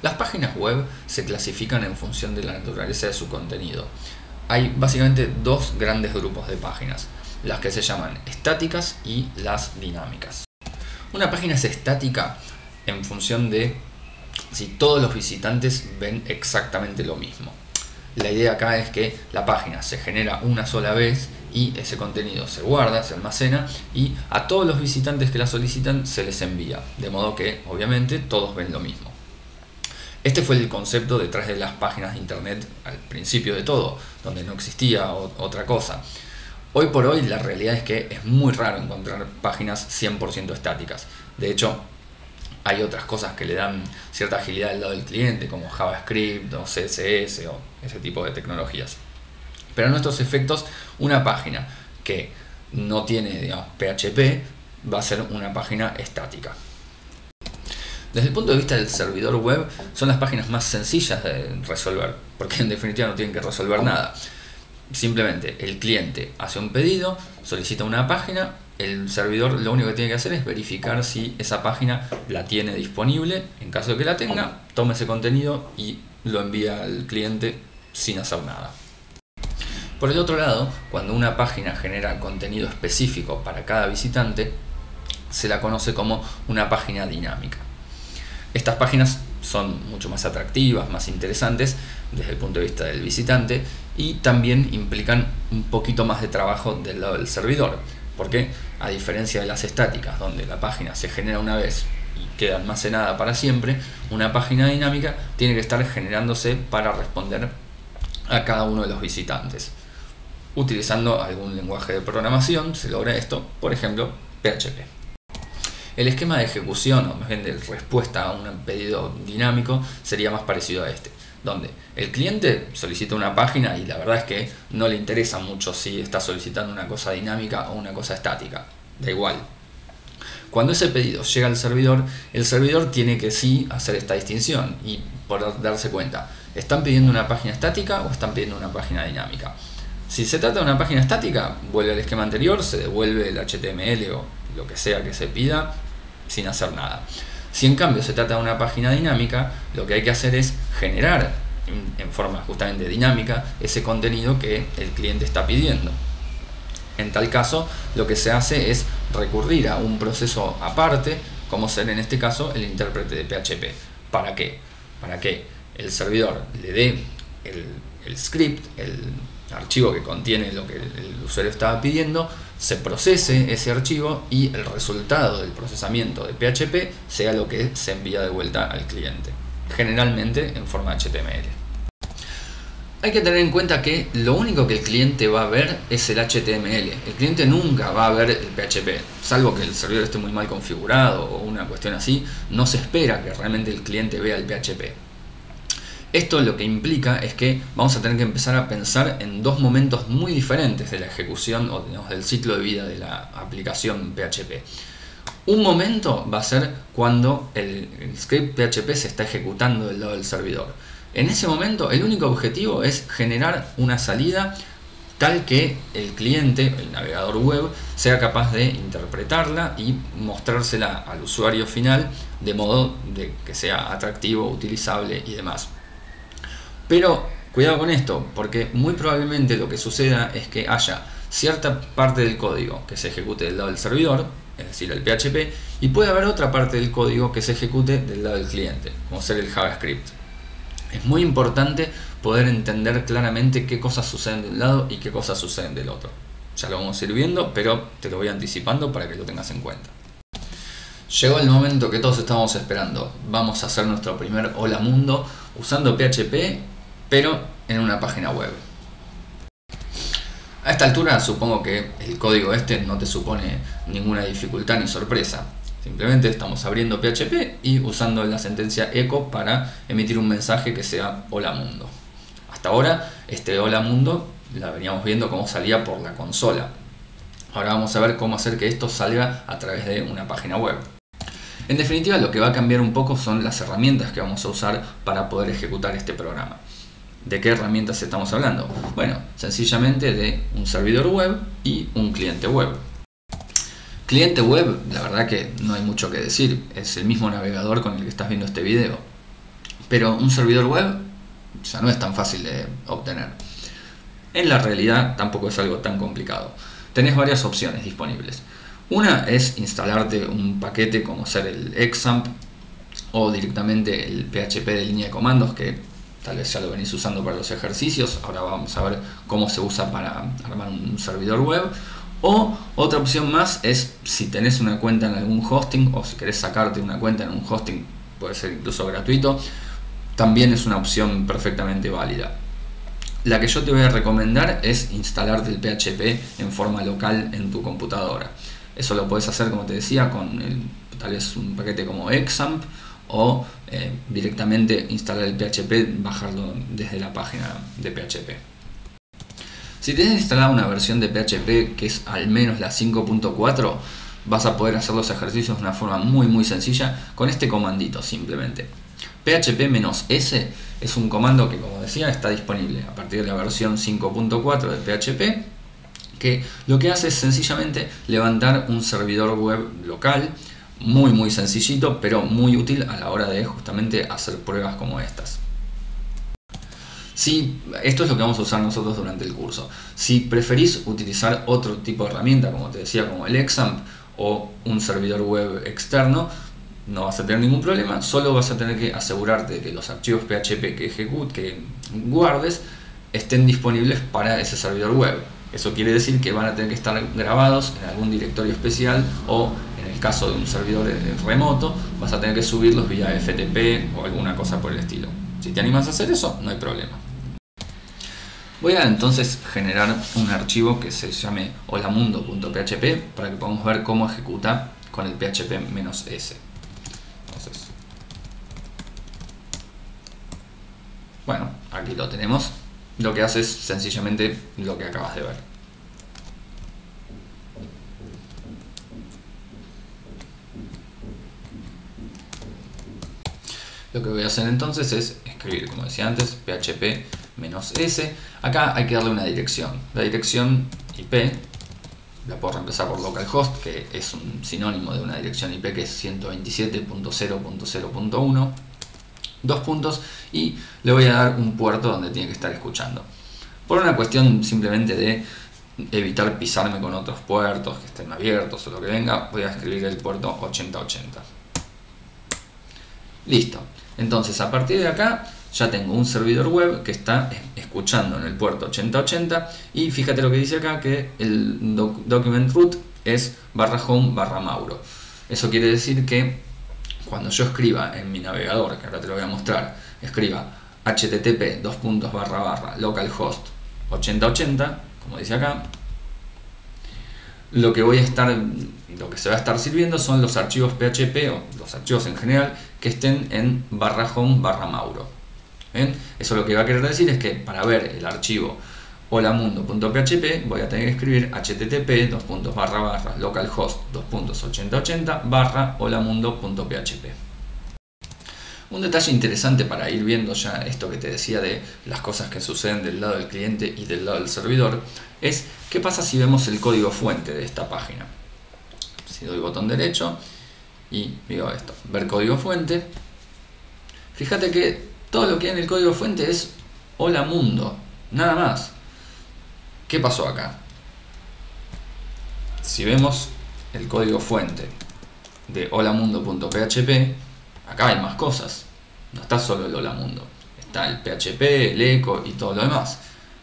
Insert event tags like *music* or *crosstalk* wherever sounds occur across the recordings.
Las páginas web se clasifican en función de la naturaleza de su contenido. Hay básicamente dos grandes grupos de páginas, las que se llaman estáticas y las dinámicas. Una página es estática en función de si todos los visitantes ven exactamente lo mismo. La idea acá es que la página se genera una sola vez y ese contenido se guarda, se almacena y a todos los visitantes que la solicitan se les envía, de modo que obviamente todos ven lo mismo. Este fue el concepto detrás de las páginas de internet al principio de todo, donde no existía otra cosa. Hoy por hoy la realidad es que es muy raro encontrar páginas 100% estáticas. De hecho, hay otras cosas que le dan cierta agilidad al lado del cliente, como JavaScript o CSS o ese tipo de tecnologías. Pero a nuestros efectos, una página que no tiene PHP va a ser una página estática. Desde el punto de vista del servidor web, son las páginas más sencillas de resolver, porque en definitiva no tienen que resolver nada. Simplemente el cliente hace un pedido, solicita una página, el servidor lo único que tiene que hacer es verificar si esa página la tiene disponible. En caso de que la tenga, toma ese contenido y lo envía al cliente sin hacer nada. Por el otro lado, cuando una página genera contenido específico para cada visitante, se la conoce como una página dinámica. Estas páginas son mucho más atractivas, más interesantes desde el punto de vista del visitante y también implican un poquito más de trabajo del lado del servidor, porque a diferencia de las estáticas, donde la página se genera una vez y queda almacenada para siempre, una página dinámica tiene que estar generándose para responder a cada uno de los visitantes. Utilizando algún lenguaje de programación se logra esto, por ejemplo, PHP. El esquema de ejecución, o más bien de respuesta a un pedido dinámico, sería más parecido a este, donde el cliente solicita una página y la verdad es que no le interesa mucho si está solicitando una cosa dinámica o una cosa estática, da igual. Cuando ese pedido llega al servidor, el servidor tiene que sí hacer esta distinción y por darse cuenta, ¿están pidiendo una página estática o están pidiendo una página dinámica? Si se trata de una página estática, vuelve al esquema anterior, se devuelve el HTML o lo que sea que se pida sin hacer nada. Si en cambio se trata de una página dinámica, lo que hay que hacer es generar en forma justamente dinámica ese contenido que el cliente está pidiendo. En tal caso, lo que se hace es recurrir a un proceso aparte, como ser en este caso el intérprete de PHP. ¿Para qué? Para que el servidor le dé el, el script, el archivo que contiene lo que el usuario estaba pidiendo, se procese ese archivo y el resultado del procesamiento de PHP sea lo que se envía de vuelta al cliente, generalmente en forma HTML. Hay que tener en cuenta que lo único que el cliente va a ver es el HTML. El cliente nunca va a ver el PHP, salvo que el servidor esté muy mal configurado o una cuestión así, no se espera que realmente el cliente vea el PHP. Esto lo que implica es que vamos a tener que empezar a pensar en dos momentos muy diferentes de la ejecución o del ciclo de vida de la aplicación PHP. Un momento va a ser cuando el, script PHP se está ejecutando del lado del servidor. En ese momento el único objetivo es generar una salida tal que el cliente, el navegador web, sea capaz de interpretarla y mostrársela al usuario final de modo de que sea atractivo, utilizable y demás. Pero cuidado con esto, porque muy probablemente lo que suceda es que haya cierta parte del código que se ejecute del lado del servidor, es decir, el PHP, y puede haber otra parte del código que se ejecute del lado del cliente, como ser el JavaScript. Es muy importante poder entender claramente qué cosas suceden de un lado y qué cosas suceden del otro. Ya lo vamos a ir viendo, pero te lo voy anticipando para que lo tengas en cuenta. Llegó el momento que todos estábamos esperando. Vamos a hacer nuestro primer Hola Mundo usando PHP pero en una página web. A esta altura supongo que el código este no te supone ninguna dificultad ni sorpresa. Simplemente estamos abriendo PHP y usando la sentencia echo para emitir un mensaje que sea hola mundo. Hasta ahora este hola mundo la veníamos viendo cómo salía por la consola. Ahora vamos a ver cómo hacer que esto salga a través de una página web. En definitiva lo que va a cambiar un poco son las herramientas que vamos a usar para poder ejecutar este programa. ¿De qué herramientas estamos hablando? Bueno, sencillamente de un servidor web y un cliente web. Cliente web, la verdad que no hay mucho que decir, es el mismo navegador con el que estás viendo este video. pero un servidor web ya no es tan fácil de obtener. En la realidad tampoco es algo tan complicado. Tenés varias opciones disponibles. Una es instalarte un paquete como ser el XAMPP o directamente el PHP de línea de comandos que ya lo venís usando para los ejercicios. Ahora vamos a ver cómo se usa para armar un servidor web. O otra opción más es si tenés una cuenta en algún hosting o si querés sacarte una cuenta en un hosting, puede ser incluso gratuito, también es una opción perfectamente válida. La que yo te voy a recomendar es instalarte el PHP en forma local en tu computadora. Eso lo puedes hacer, como te decía, con tal vez un paquete como XAMPP o eh, directamente instalar el PHP, bajarlo desde la página de PHP. Si tienes instalada una versión de PHP que es al menos la 5.4, vas a poder hacer los ejercicios de una forma muy muy sencilla con este comandito simplemente. PHP-S es un comando que como decía está disponible a partir de la versión 5.4 de PHP que lo que hace es sencillamente levantar un servidor web local muy muy sencillito pero muy útil a la hora de justamente hacer pruebas como estas. Si, esto es lo que vamos a usar nosotros durante el curso. Si preferís utilizar otro tipo de herramienta, como te decía, como el XAMPP o un servidor web externo, no vas a tener ningún problema, solo vas a tener que asegurarte de que los archivos PHP que ejecutes, que guardes, estén disponibles para ese servidor web. Eso quiere decir que van a tener que estar grabados en algún directorio especial o en el caso de un servidor remoto vas a tener que subirlos vía FTP o alguna cosa por el estilo. Si te animas a hacer eso, no hay problema. Voy a entonces generar un archivo que se llame holamundo.php para que podamos ver cómo ejecuta con el php-s. bueno, aquí lo tenemos. Lo que hace es sencillamente lo que acabas de ver. Lo que voy a hacer entonces es escribir, como decía antes, php-s. Acá hay que darle una dirección. La dirección IP la puedo reemplazar por localhost, que es un sinónimo de una dirección IP que es 127.0.0.1. Dos puntos y le voy a dar un puerto donde tiene que estar escuchando. Por una cuestión simplemente de evitar pisarme con otros puertos que estén abiertos o lo que venga, voy a escribir el puerto 8080. Listo. Entonces a partir de acá ya tengo un servidor web que está escuchando en el puerto 8080 y fíjate lo que dice acá que el document root es barra home barra mauro. Eso quiere decir que cuando yo escriba en mi navegador, que ahora te lo voy a mostrar, escriba http dos puntos barra barra localhost 8080, como dice acá, lo que voy a estar lo que se va a estar sirviendo son los archivos PHP o los archivos en general que estén en barra home barra mauro. Eso lo que va a querer decir es que para ver el archivo holamundo.php voy a tener que escribir http dos puntos barra barra localhost dos puntos 8080 barra holamundo.php un detalle interesante para ir viendo ya esto que te decía de las cosas que suceden del lado del cliente y del lado del servidor es qué pasa si vemos el código fuente de esta página. Si doy botón derecho y digo esto, ver código fuente. Fíjate que todo lo que hay en el código fuente es hola mundo, nada más ¿Qué pasó acá? Si vemos el código fuente de holamundo.php, acá hay más cosas. No está solo el holamundo. Está el PHP, el eco y todo lo demás.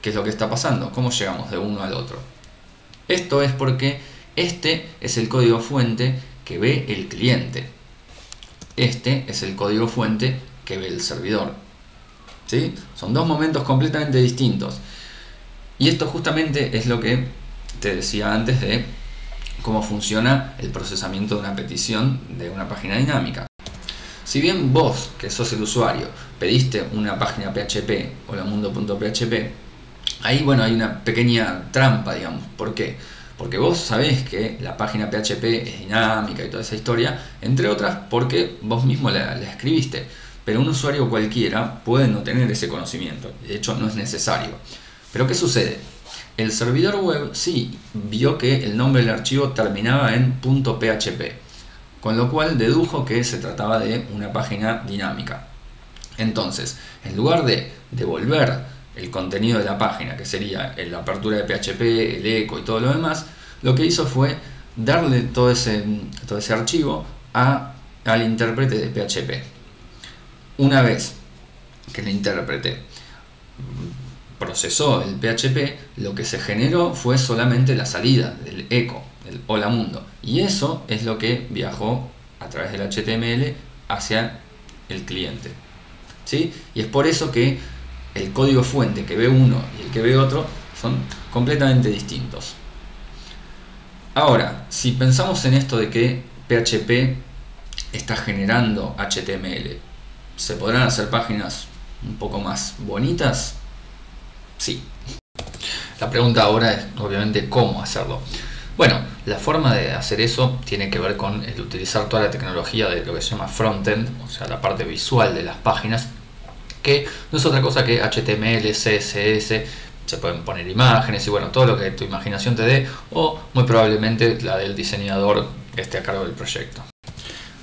¿Qué es lo que está pasando? ¿Cómo llegamos de uno al otro? Esto es porque este es el código fuente que ve el cliente. Este es el código fuente que ve el servidor. ¿Sí? Son dos momentos completamente distintos. Y esto justamente es lo que te decía antes de cómo funciona el procesamiento de una petición de una página dinámica. Si bien vos, que sos el usuario, pediste una página PHP o la mundo.php, ahí bueno hay una pequeña trampa, digamos. ¿Por qué? Porque vos sabés que la página PHP es dinámica y toda esa historia, entre otras porque vos mismo la, la escribiste. Pero un usuario cualquiera puede no tener ese conocimiento, de hecho no es necesario. Pero ¿qué sucede? El servidor web sí vio que el nombre del archivo terminaba en .php, con lo cual dedujo que se trataba de una página dinámica. Entonces, en lugar de devolver el contenido de la página, que sería la apertura de PHP, el eco y todo lo demás, lo que hizo fue darle todo ese, todo ese archivo al intérprete de PHP. Una vez que el intérprete procesó el PHP, lo que se generó fue solamente la salida del eco, el hola mundo. Y eso es lo que viajó a través del HTML hacia el cliente. ¿Sí? Y es por eso que el código fuente que ve uno y el que ve otro son completamente distintos. Ahora, si pensamos en esto de que PHP está generando HTML, ¿se podrán hacer páginas un poco más bonitas? Sí. La pregunta ahora es obviamente cómo hacerlo. Bueno, la forma de hacer eso tiene que ver con el utilizar toda la tecnología de lo que se llama frontend, o sea, la parte visual de las páginas, que no es otra cosa que HTML, CSS, se pueden poner imágenes y bueno, todo lo que tu imaginación te dé o muy probablemente la del diseñador que esté a cargo del proyecto.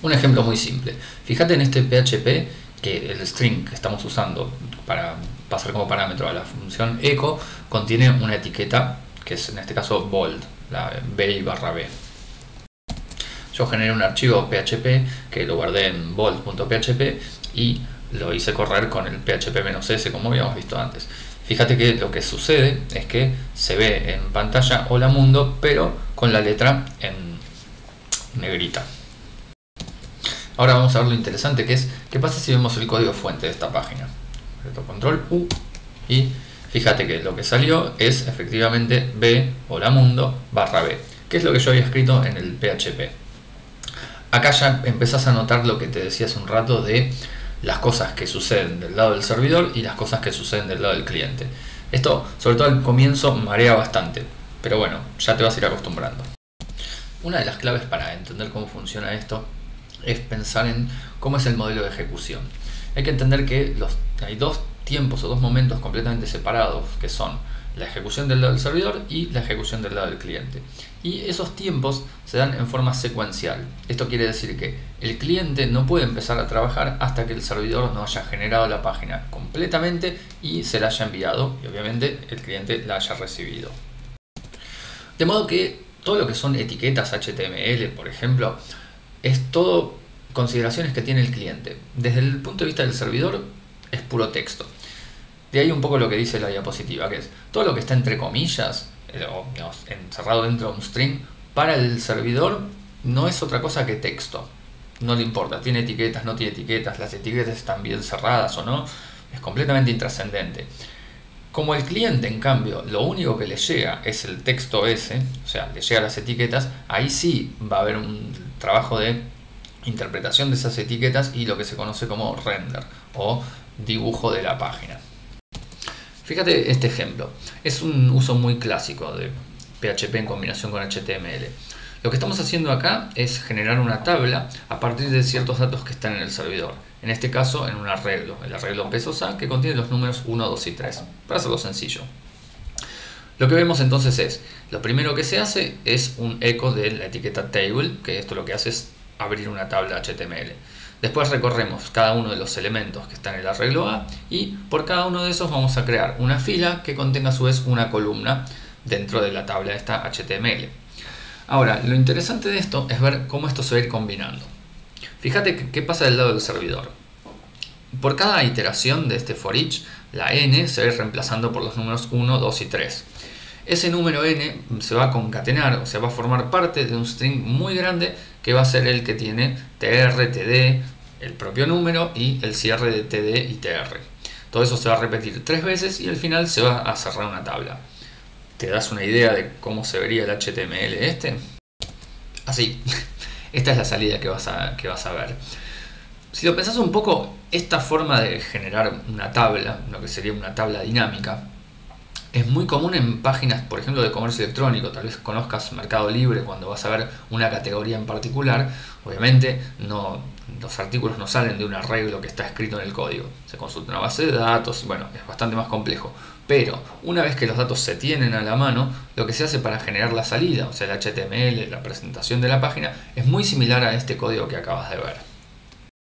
Un ejemplo muy simple. Fíjate en este PHP que el string que estamos usando para pasar como parámetro a la función echo contiene una etiqueta que es en este caso bold, la b barra b. Yo generé un archivo PHP que lo guardé en bold.php y lo hice correr con el PHP-S como habíamos visto antes. Fíjate que lo que sucede es que se ve en pantalla Hola Mundo, pero con la letra en negrita. Ahora vamos a ver lo interesante que es, ¿qué pasa si vemos el código fuente de esta página? Control U y fíjate que lo que salió es efectivamente B, Hola Mundo, barra B, que es lo que yo había escrito en el PHP. Acá ya empezás a notar lo que te decía hace un rato de las cosas que suceden del lado del servidor y las cosas que suceden del lado del cliente. Esto, sobre todo al comienzo, marea bastante, pero bueno, ya te vas a ir acostumbrando. Una de las claves para entender cómo funciona esto es pensar en cómo es el modelo de ejecución. Hay que entender que hay dos tiempos o dos momentos completamente separados, que son la ejecución del lado del servidor y la ejecución del lado del cliente. Y esos tiempos se dan en forma secuencial. Esto quiere decir que el cliente no puede empezar a trabajar hasta que el servidor no haya generado la página completamente y se la haya enviado y obviamente el cliente la haya recibido. De modo que todo lo que son etiquetas HTML, por ejemplo, es todo consideraciones que tiene el cliente. Desde el punto de vista del servidor es puro texto. De ahí un poco lo que dice la diapositiva, que es todo lo que está entre comillas, eh, o encerrado dentro de un string, para el servidor no es otra cosa que texto. No le importa, tiene etiquetas, no tiene etiquetas, las etiquetas están bien cerradas o no, es completamente intrascendente. Como el cliente, en cambio, lo único que le llega es el texto ese, o sea, le llega las etiquetas, ahí sí va a haber un trabajo de interpretación de esas etiquetas y lo que se conoce como render o dibujo de la página. Fíjate este ejemplo. Es un uso muy clásico de PHP en combinación con HTML. Lo que estamos haciendo acá es generar una tabla a partir de ciertos datos que están en el servidor. En este caso en un arreglo, el arreglo pesos A que contiene los números 1, 2 y 3. Para hacerlo sencillo. Lo que vemos entonces es, lo primero que se hace es un eco de la etiqueta table, que esto lo que hace es abrir una tabla HTML. Después recorremos cada uno de los elementos que están en el arreglo A y por cada uno de esos vamos a crear una fila que contenga a su vez una columna dentro de la tabla esta HTML. Ahora, lo interesante de esto es ver cómo esto se va a ir combinando. Fíjate qué pasa del lado del servidor. Por cada iteración de este for each, la n se va a ir reemplazando por los números 1, 2 y 3. Ese número n se va a concatenar, o sea, va a formar parte de un string muy grande que va a ser el que tiene tr, td, el propio número y el cierre de td y tr. Todo eso se va a repetir tres veces y al final se va a cerrar una tabla. ¿Te das una idea de cómo se vería el HTML este? Así. *laughs* Esta es la salida que vas a, que vas a ver. Si lo pensás un poco, esta forma de generar una tabla, lo que sería una tabla dinámica, es muy común en páginas, por ejemplo, de comercio electrónico. Tal vez conozcas Mercado Libre cuando vas a ver una categoría en particular. Obviamente, no, los artículos no salen de un arreglo que está escrito en el código. Se consulta una base de datos, bueno, es bastante más complejo. Pero una vez que los datos se tienen a la mano, lo que se hace para generar la salida, o sea, el HTML, la presentación de la página, es muy similar a este código que acabas de ver.